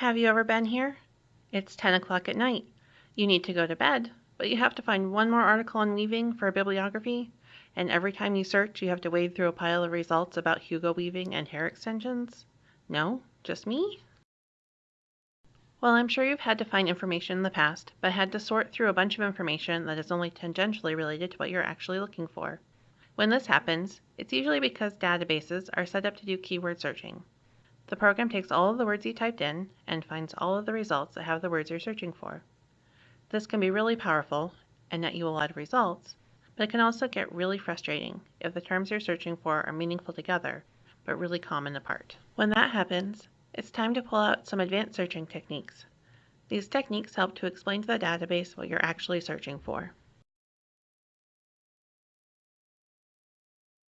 Have you ever been here? It's 10 o'clock at night. You need to go to bed, but you have to find one more article on weaving for a bibliography, and every time you search you have to wade through a pile of results about Hugo Weaving and hair extensions? No? Just me? Well, I'm sure you've had to find information in the past, but had to sort through a bunch of information that is only tangentially related to what you're actually looking for. When this happens, it's usually because databases are set up to do keyword searching. The program takes all of the words you typed in and finds all of the results that have the words you're searching for. This can be really powerful and net you a lot of results, but it can also get really frustrating if the terms you're searching for are meaningful together, but really common apart. When that happens, it's time to pull out some advanced searching techniques. These techniques help to explain to the database what you're actually searching for.